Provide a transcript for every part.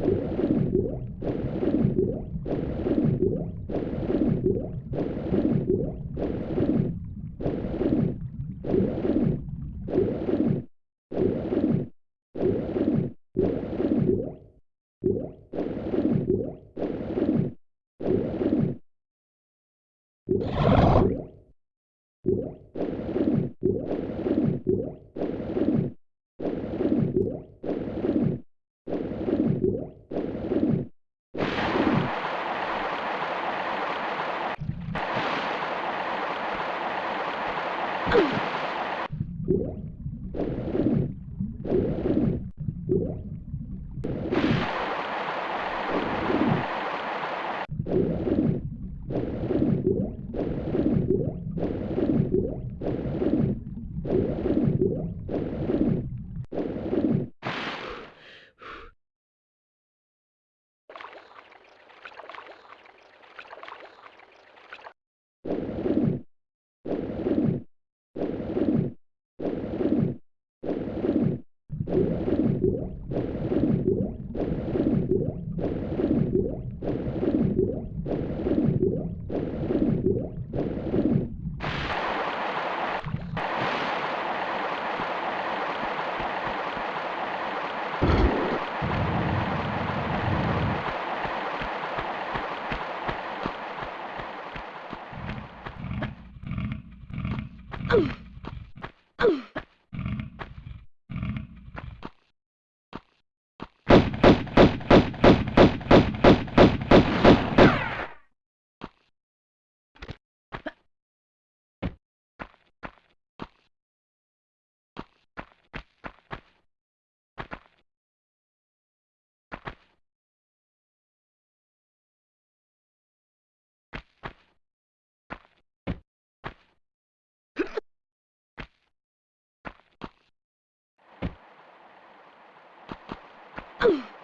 Thank you. Ugh!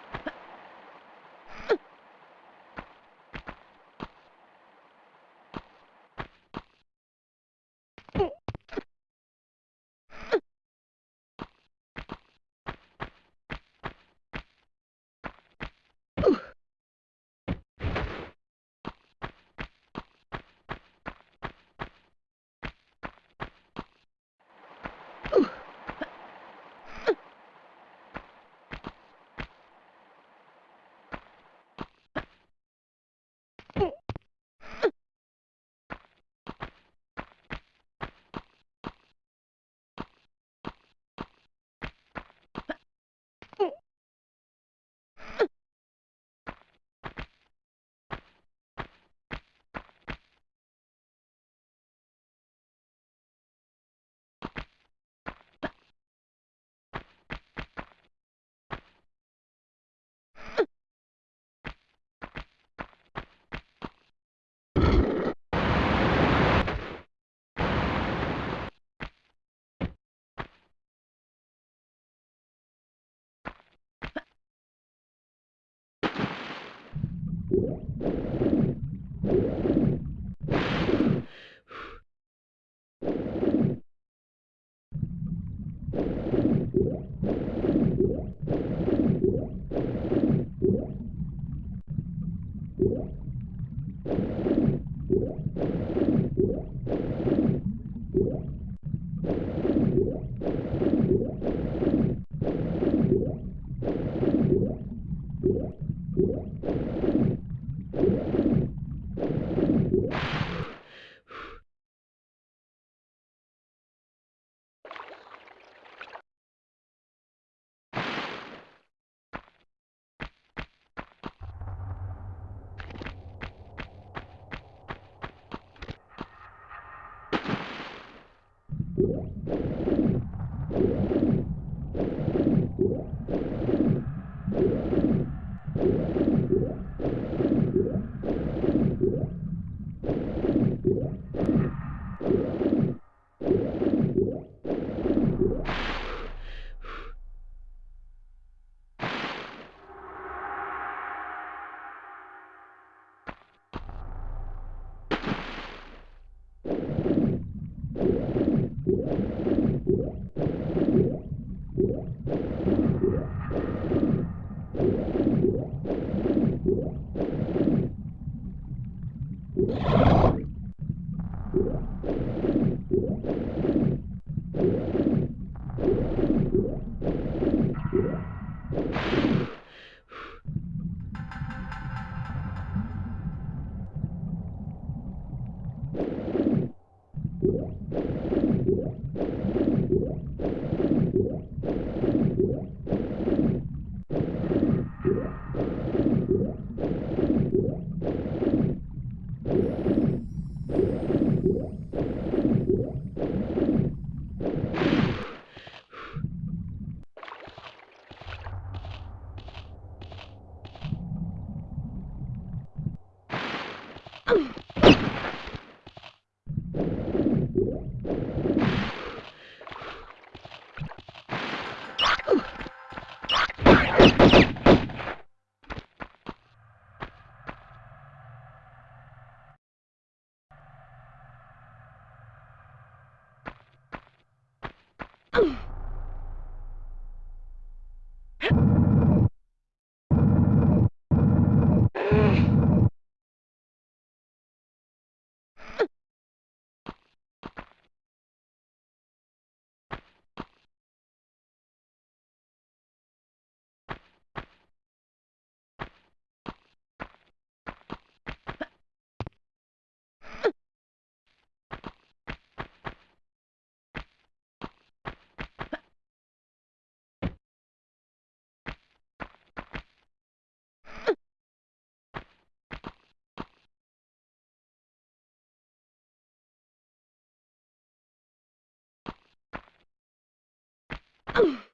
Oh!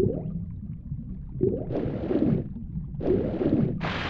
Thank you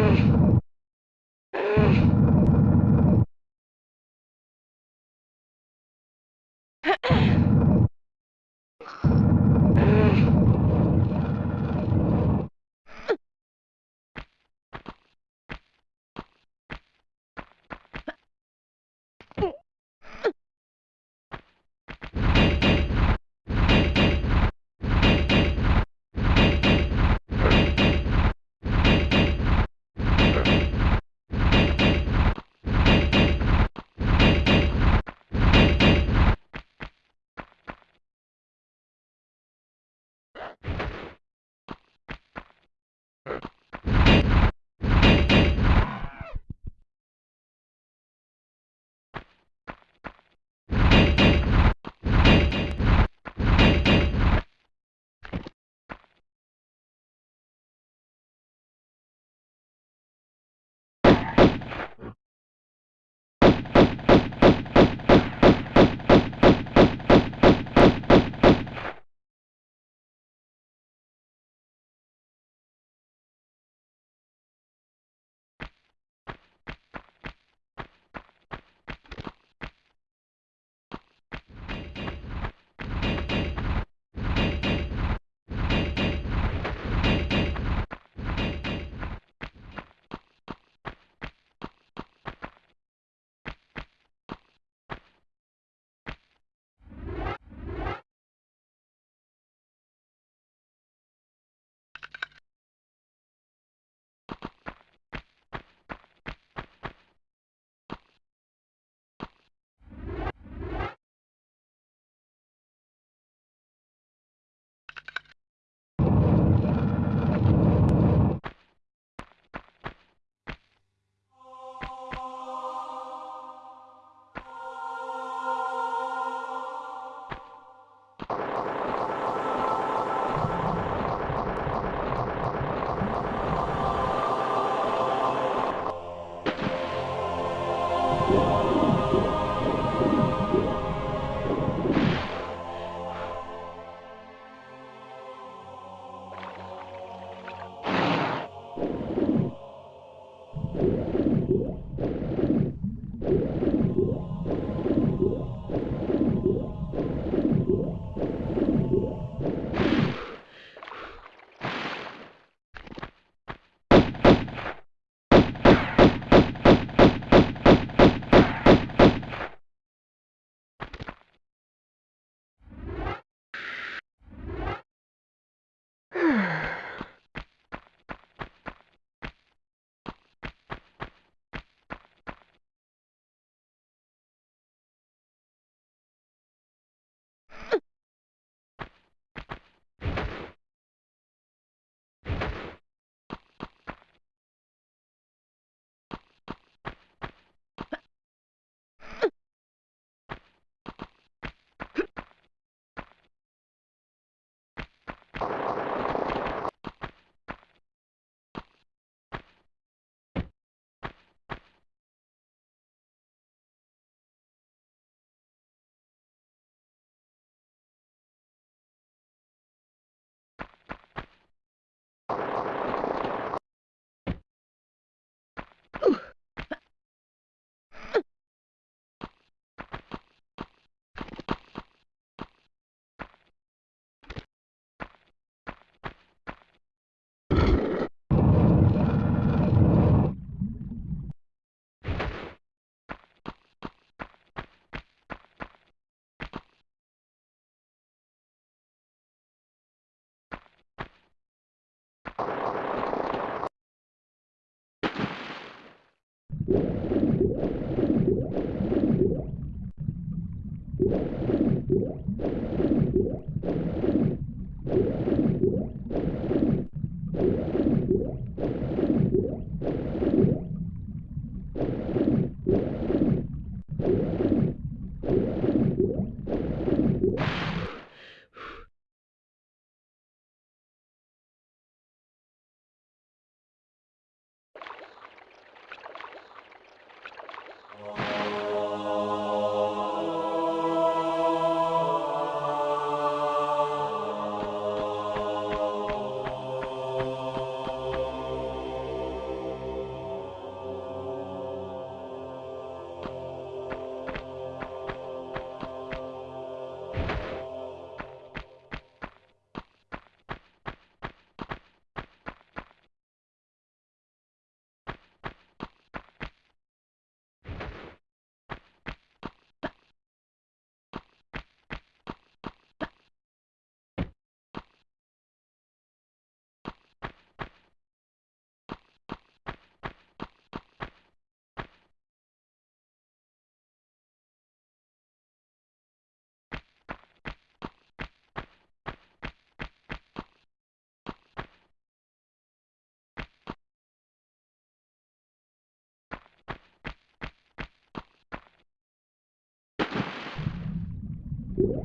Thank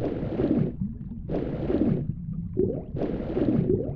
you.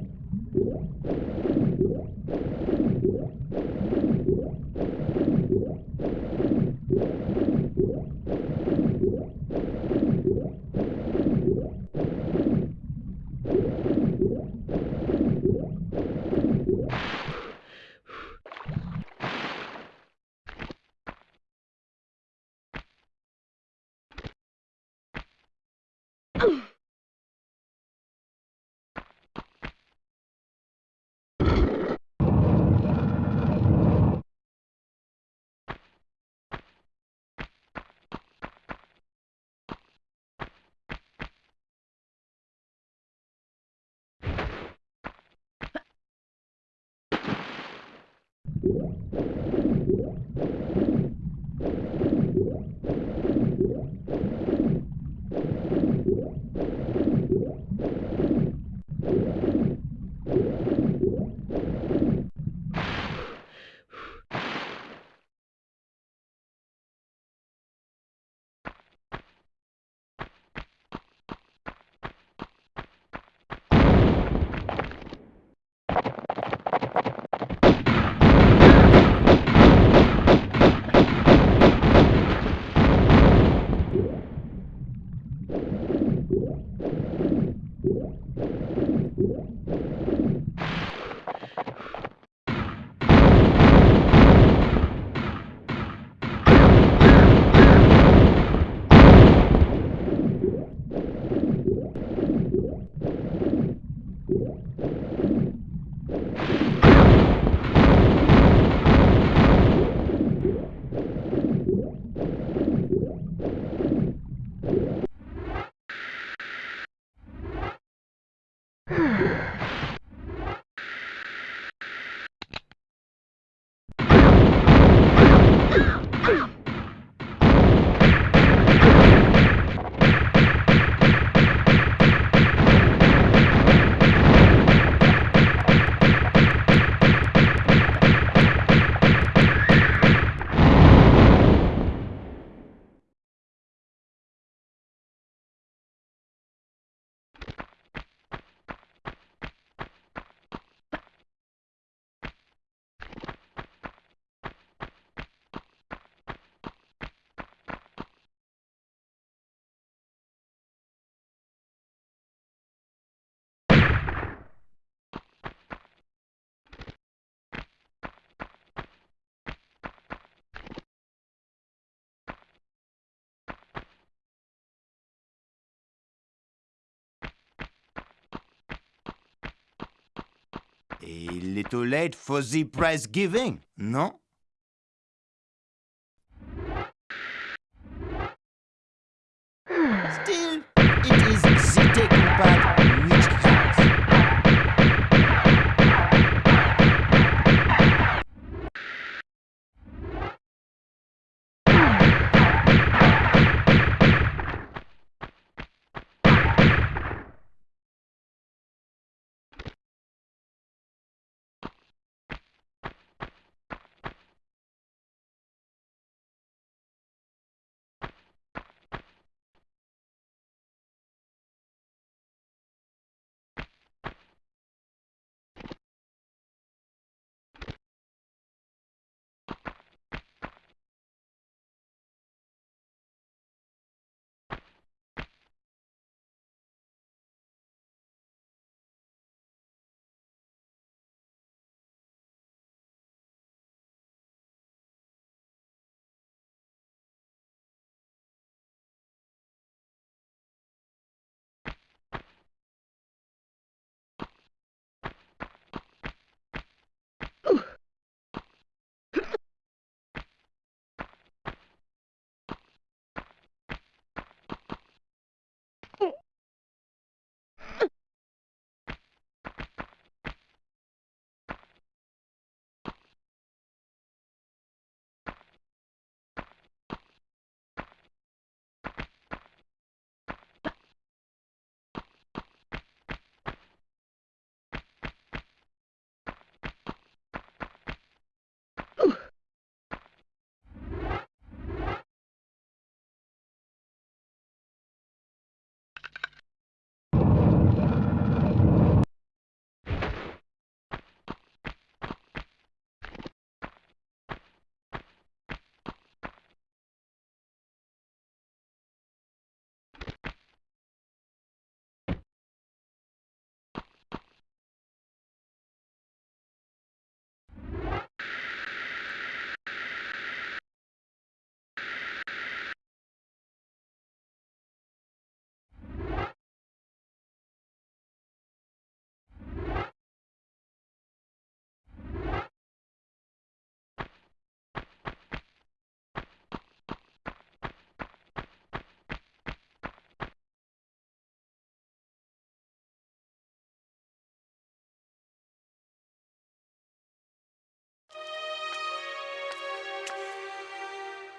A little late for the prize giving, no?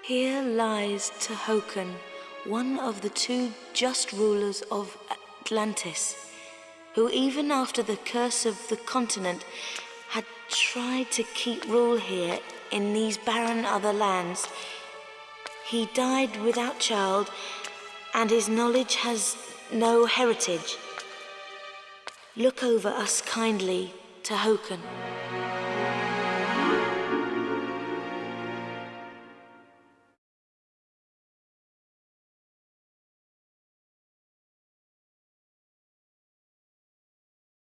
Here lies Tehokan, one of the two just rulers of Atlantis, who even after the curse of the continent had tried to keep rule here in these barren other lands. He died without child, and his knowledge has no heritage. Look over us kindly, Tehokan.